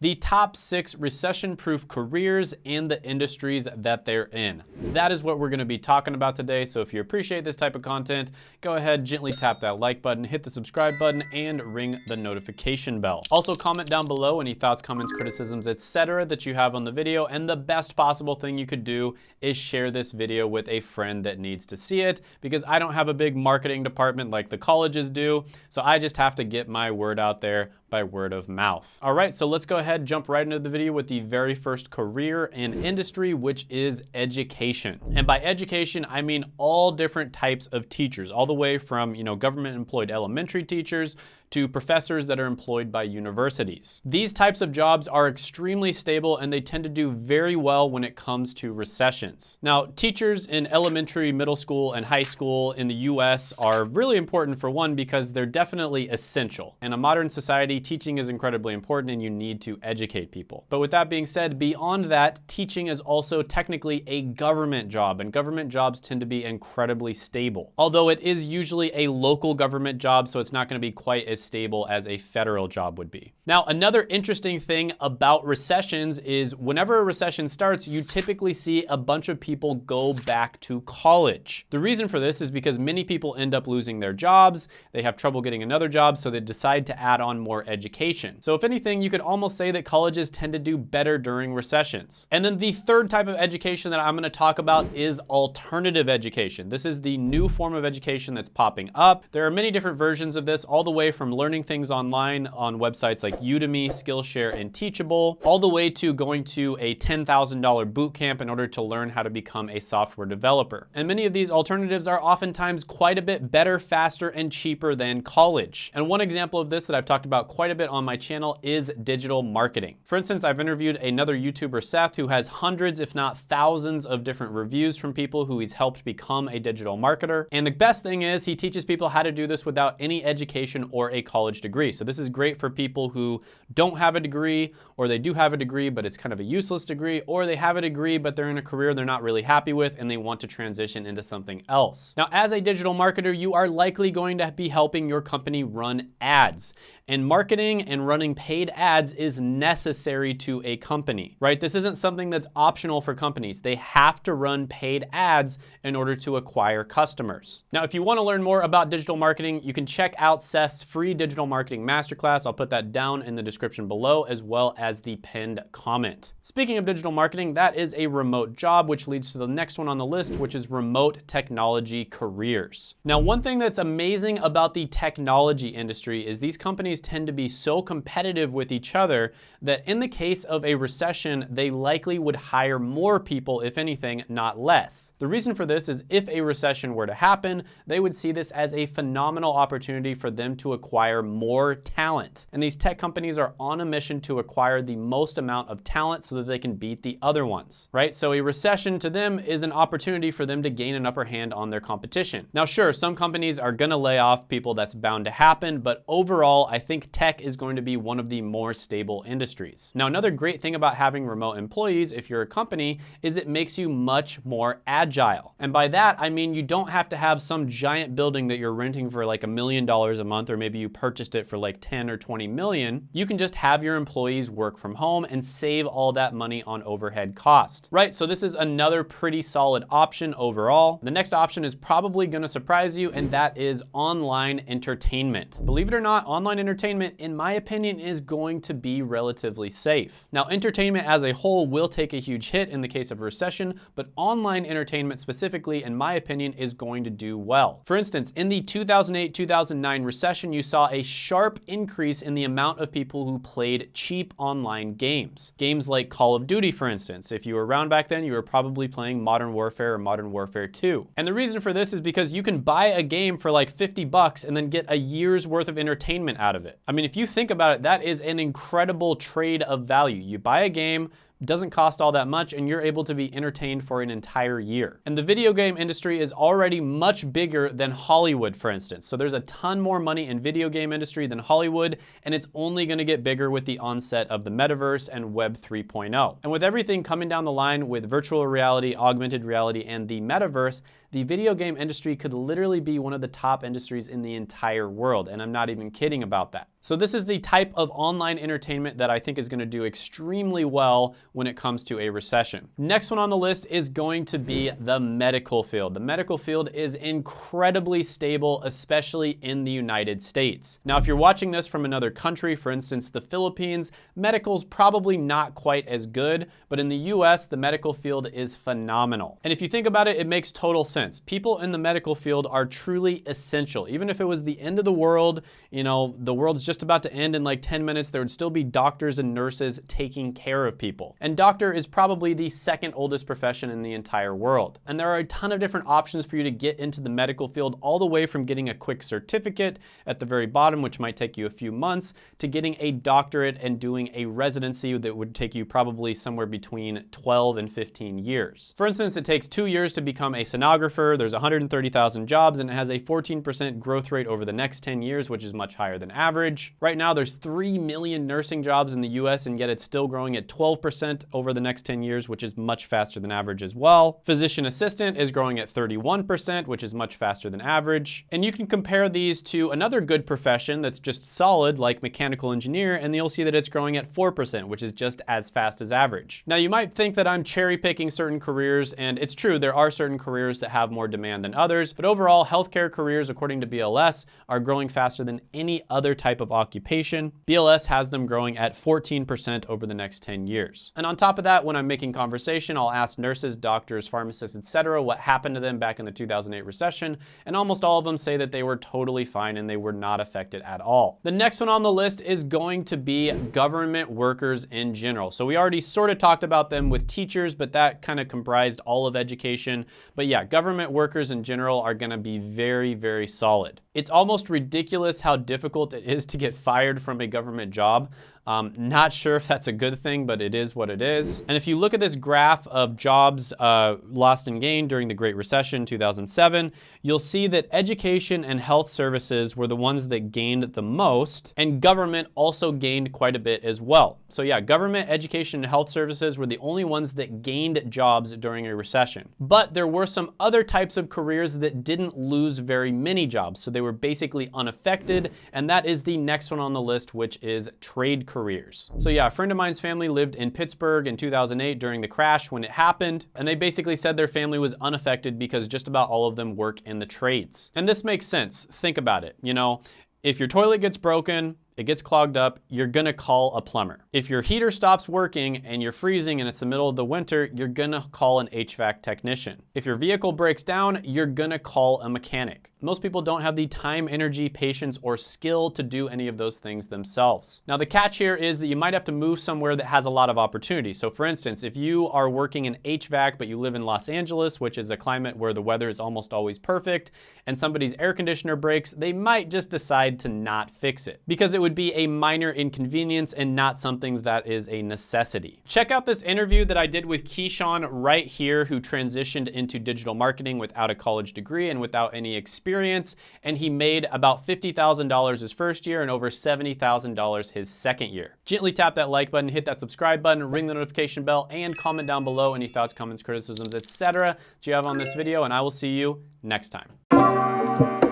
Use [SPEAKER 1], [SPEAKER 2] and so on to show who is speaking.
[SPEAKER 1] the top six recession-proof careers and the industries that they're in. That is what we're gonna be talking about today. So if you appreciate this type of content, go ahead, gently tap that like button, hit the subscribe button, and ring the notification bell. Also comment down below any thoughts, comments, criticisms, etc. that you have on the video. And the best possible thing you could do is share this video with a friend that needs to see it because I don't have a big marketing department like the colleges do. So I just have to get my word out there by word of mouth. All right, so let's go ahead, jump right into the video with the very first career and industry, which is education. And by education, I mean all different types of teachers, all the way from, you know, government employed elementary teachers to professors that are employed by universities. These types of jobs are extremely stable and they tend to do very well when it comes to recessions. Now, teachers in elementary, middle school, and high school in the US are really important for one because they're definitely essential. In a modern society, teaching is incredibly important and you need to educate people. But with that being said, beyond that, teaching is also technically a government job and government jobs tend to be incredibly stable. Although it is usually a local government job, so it's not gonna be quite as as stable as a federal job would be. Now, another interesting thing about recessions is whenever a recession starts, you typically see a bunch of people go back to college. The reason for this is because many people end up losing their jobs, they have trouble getting another job, so they decide to add on more education. So if anything, you could almost say that colleges tend to do better during recessions. And then the third type of education that I'm gonna talk about is alternative education. This is the new form of education that's popping up. There are many different versions of this, all the way from from learning things online on websites like Udemy, Skillshare, and Teachable, all the way to going to a $10,000 boot camp in order to learn how to become a software developer. And many of these alternatives are oftentimes quite a bit better, faster, and cheaper than college. And one example of this that I've talked about quite a bit on my channel is digital marketing. For instance, I've interviewed another YouTuber, Seth, who has hundreds, if not thousands of different reviews from people who he's helped become a digital marketer. And the best thing is he teaches people how to do this without any education or a college degree. So this is great for people who don't have a degree or they do have a degree, but it's kind of a useless degree, or they have a degree, but they're in a career they're not really happy with and they want to transition into something else. Now, as a digital marketer, you are likely going to be helping your company run ads. And marketing and running paid ads is necessary to a company, right? This isn't something that's optional for companies. They have to run paid ads in order to acquire customers. Now, if you wanna learn more about digital marketing, you can check out Seth's free digital marketing masterclass. I'll put that down in the description below as well as the pinned comment. Speaking of digital marketing, that is a remote job, which leads to the next one on the list, which is remote technology careers. Now, one thing that's amazing about the technology industry is these companies companies tend to be so competitive with each other that in the case of a recession, they likely would hire more people, if anything, not less. The reason for this is if a recession were to happen, they would see this as a phenomenal opportunity for them to acquire more talent. And these tech companies are on a mission to acquire the most amount of talent so that they can beat the other ones, right? So a recession to them is an opportunity for them to gain an upper hand on their competition. Now, sure, some companies are gonna lay off people, that's bound to happen, but overall, I think tech is going to be one of the more stable industries. Now, another great thing about having remote employees, if you're a company, is it makes you much more agile. And by that, I mean you don't have to have some giant building that you're renting for like a million dollars a month, or maybe you purchased it for like 10 or 20 million. You can just have your employees work from home and save all that money on overhead cost, right? So this is another pretty solid option overall. The next option is probably gonna surprise you, and that is online entertainment. Believe it or not, online entertainment in my opinion, is going to be relatively safe. Now, entertainment as a whole will take a huge hit in the case of recession, but online entertainment specifically, in my opinion, is going to do well. For instance, in the 2008-2009 recession, you saw a sharp increase in the amount of people who played cheap online games. Games like Call of Duty, for instance. If you were around back then, you were probably playing Modern Warfare or Modern Warfare 2. And the reason for this is because you can buy a game for like 50 bucks and then get a year's worth of entertainment out of it. I mean, if you think about it, that is an incredible trade of value. You buy a game, doesn't cost all that much, and you're able to be entertained for an entire year. And the video game industry is already much bigger than Hollywood, for instance. So there's a ton more money in video game industry than Hollywood, and it's only gonna get bigger with the onset of the metaverse and Web 3.0. And with everything coming down the line with virtual reality, augmented reality, and the metaverse, the video game industry could literally be one of the top industries in the entire world, and I'm not even kidding about that. So this is the type of online entertainment that I think is gonna do extremely well when it comes to a recession. Next one on the list is going to be the medical field. The medical field is incredibly stable, especially in the United States. Now, if you're watching this from another country, for instance, the Philippines, medical's probably not quite as good, but in the US, the medical field is phenomenal. And if you think about it, it makes total sense. People in the medical field are truly essential. Even if it was the end of the world, you know, the world's just about to end in like 10 minutes, there would still be doctors and nurses taking care of people. And doctor is probably the second oldest profession in the entire world. And there are a ton of different options for you to get into the medical field, all the way from getting a quick certificate at the very bottom, which might take you a few months, to getting a doctorate and doing a residency that would take you probably somewhere between 12 and 15 years. For instance, it takes two years to become a sonographer. There's 130,000 jobs and it has a 14% growth rate over the next 10 years, which is much higher than average. Right now, there's 3 million nursing jobs in the US and yet it's still growing at 12% over the next 10 years, which is much faster than average as well. Physician assistant is growing at 31%, which is much faster than average. And you can compare these to another good profession that's just solid, like mechanical engineer, and you'll see that it's growing at 4%, which is just as fast as average. Now, you might think that I'm cherry picking certain careers, and it's true, there are certain careers that have more demand than others, but overall, healthcare careers, according to BLS, are growing faster than any other type of occupation. BLS has them growing at 14% over the next 10 years. And on top of that, when I'm making conversation, I'll ask nurses, doctors, pharmacists, etc., what happened to them back in the 2008 recession, and almost all of them say that they were totally fine and they were not affected at all. The next one on the list is going to be government workers in general. So we already sort of talked about them with teachers, but that kind of comprised all of education. But yeah, government workers in general are gonna be very, very solid. It's almost ridiculous how difficult it is to get fired from a government job. Um, not sure if that's a good thing, but it is what it is. And if you look at this graph of jobs uh, lost and gained during the Great Recession, 2007, you'll see that education and health services were the ones that gained the most, and government also gained quite a bit as well. So yeah, government, education, and health services were the only ones that gained jobs during a recession. But there were some other types of careers that didn't lose very many jobs, so they were basically unaffected, and that is the next one on the list, which is trade careers careers. So yeah, a friend of mine's family lived in Pittsburgh in 2008 during the crash when it happened, and they basically said their family was unaffected because just about all of them work in the trades. And this makes sense. Think about it. You know, if your toilet gets broken, it gets clogged up, you're gonna call a plumber. If your heater stops working and you're freezing and it's the middle of the winter, you're gonna call an HVAC technician. If your vehicle breaks down, you're gonna call a mechanic. Most people don't have the time, energy, patience, or skill to do any of those things themselves. Now the catch here is that you might have to move somewhere that has a lot of opportunity. So for instance, if you are working in HVAC, but you live in Los Angeles, which is a climate where the weather is almost always perfect, and somebody's air conditioner breaks, they might just decide to not fix it because it would be a minor inconvenience and not something that is a necessity. Check out this interview that I did with Keyshawn right here, who transitioned into digital marketing without a college degree and without any experience. And he made about $50,000 his first year and over $70,000 his second year. Gently tap that like button, hit that subscribe button, ring the notification bell, and comment down below any thoughts, comments, criticisms, etc. that you have on this video, and I will see you next time.